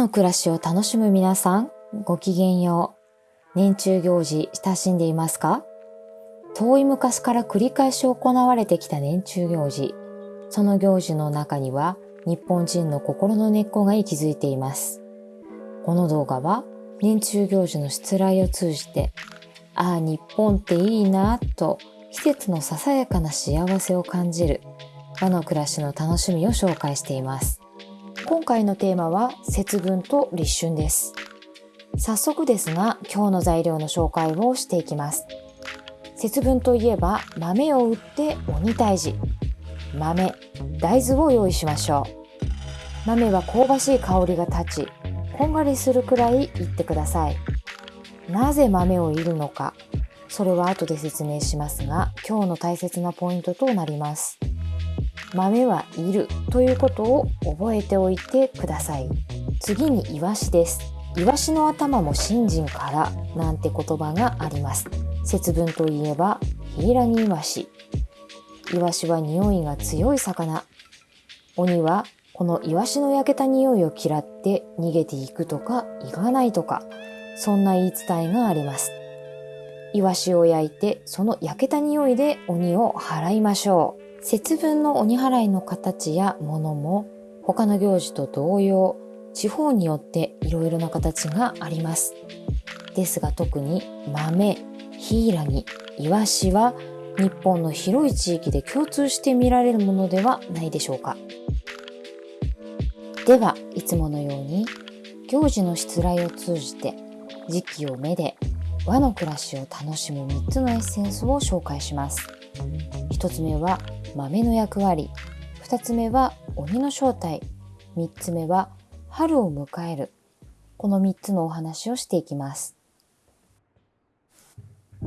の暮らしを楽しむ皆さん、ごきげんよう。年中行事親しんでいますか？遠い昔から繰り返し行われてきた年中行事。その行事の中には日本人の心の根っこが息づいています。この動画は年中行事の失礼を通じて、ああ、日本っていいなと季節のささやかな幸せを感じる和の暮らしの楽しみを紹介しています。今回のテーマは節分と立春です。早速ですが、今日の材料の紹介をしていきます。節分といえば豆を売って鬼退治。豆、大豆を用意しましょう。豆は香ばしい香りが立ち、こんがりするくらいいってください。なぜ豆をいるのか、それは後で説明しますが、今日の大切なポイントとなります。豆はいるということを覚えておいてください。次にイワシです。イワシの頭も新人からなんて言葉があります。節分といえばヒイラギイワシ。イワシは匂いが強い魚。鬼はこのイワシの焼けた匂いを嫌って逃げていくとか行かないとかそんな言い伝えがあります。イワシを焼いてその焼けた匂いで鬼を払いましょう。節分の鬼払いの形やものも他の行事と同様、地方によっていろいろな形があります。ですが特に豆、ヒイラギ、イワシは日本の広い地域で共通して見られるものではないでしょうか。では、いつものように行事の失礼を通じて時期を目で和の暮らしを楽しむ3つのエッセンスを紹介します。1つ目は豆の役割。2つ目は鬼の正体。3つ目は春を迎える。この3つのお話をしていきます。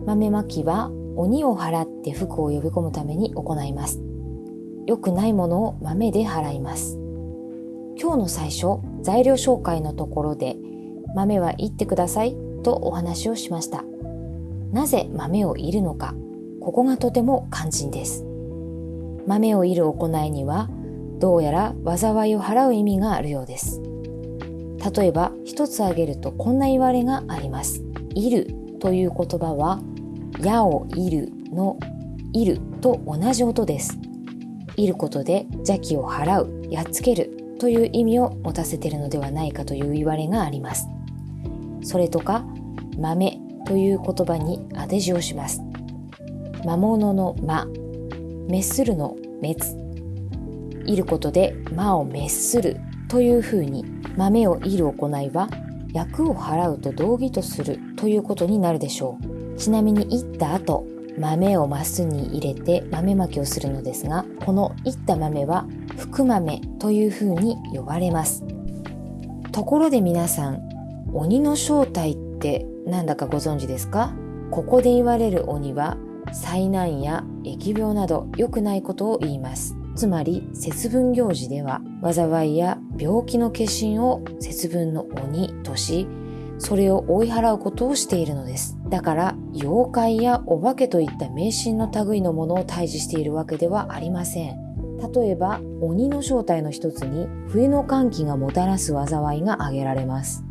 豆まきは鬼を払って福を呼び込むために行います。良くないものを豆で払います。今日の最初材料紹介のところで豆は言ってくださいとお話をしました。なぜ豆をいるのかここがとても肝心です。豆をいる行いにはどうやら災いを払う意味があるようです。例えば一つ挙げるとこんな言われがあります。いるという言葉は矢をいるのいると同じ音です。いることで邪気を払うやっつけるという意味を持たせているのではないかという言われがあります。それとか豆という言葉に当て字をします。魔物の魔滅するの滅いることで魔を滅するというふうに豆をいる行いは役を払うと同義とするということになるでしょう。ちなみにいった後豆をマスに入れて豆まきをするのですがこのいった豆は福豆というふうに呼ばれます。ところで皆さん鬼の正体ってなんだかご存知ですか？ここで言われる鬼は災難や疫病など良くないことを言います。つまり節分行事では災いや病気の化身を節分の鬼としそれを追い払うことをしているのです。だから妖怪やお化けといった迷信の類のものを退治しているわけではありません。例えば鬼の正体の一つに冬の寒気がもたらす災いが挙げられます。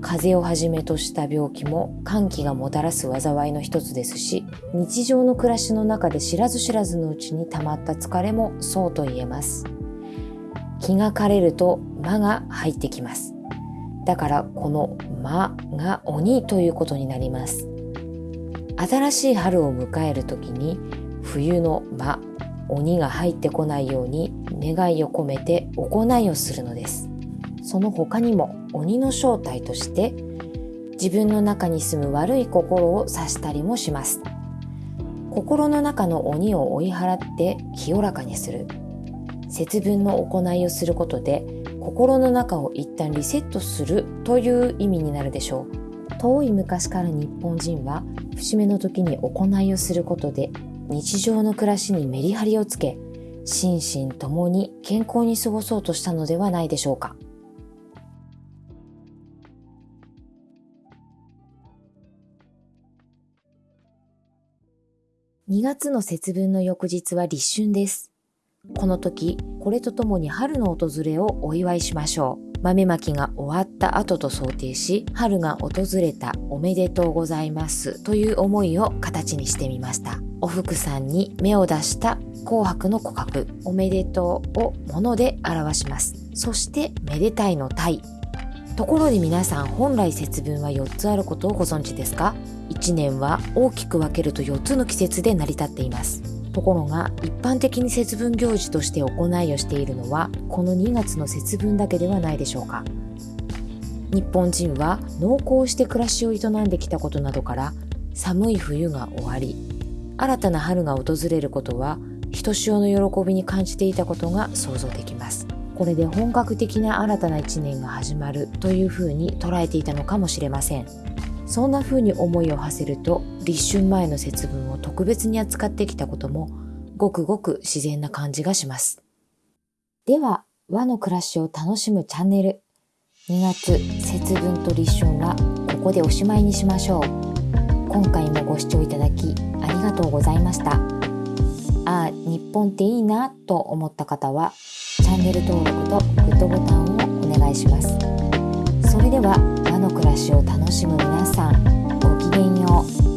風邪をはじめとした病気も寒気がもたらす災いの一つですし日常の暮らしの中で知らず知らずのうちに溜まった疲れもそうと言えます。気が枯れると魔が入ってきます。だからこの魔が鬼ということになります。新しい春を迎える時に冬の魔鬼が入ってこないように願いを込めて行いをするのです。その他にも鬼の正体として自分の中に住む悪い心を指したりもします。心の中の鬼を追い払って清らかにする。節分の行いをすることで心の中を一旦リセットするという意味になるでしょう。遠い昔から日本人は節目の時に行いをすることで日常の暮らしにメリハリをつけ心身ともに健康に過ごそうとしたのではないでしょうか。2月の節分の翌日は立春です。この時、これとともに春の訪れをお祝いしましょう。豆まきが終わった後と想定し春が訪れたおめでとうございます。という思いを形にしてみました。お福さんに芽を出した紅白の琥珀おめでとうを物で表します。そしてめでたいの鯛ところで皆さん本来節分は4つあることをご存知ですか？1年は大きく分けると4つの季節で成り立っています。ところが一般的に節分行事として行いをしているのはこの2月の節分だけではないでしょうか。日本人は農耕して暮らしを営んできたことなどから寒い冬が終わり新たな春が訪れることはひとしおの喜びに感じていたことが想像できます。これで本格的な新たな一年が始まるというふうに捉えていたのかもしれません。そんな風に思いを馳せると立春前の節分を特別に扱ってきたこともごくごく自然な感じがします。では和の暮らしを楽しむチャンネル2月節分と立春はここでおしまいにしましょう。今回もご視聴いただきありがとうございました。ああ、日本っていいなと思った方はチャンネル登録とグッドボタンをお願いします。それではの暮らしを楽しむ皆さんごきげんよう。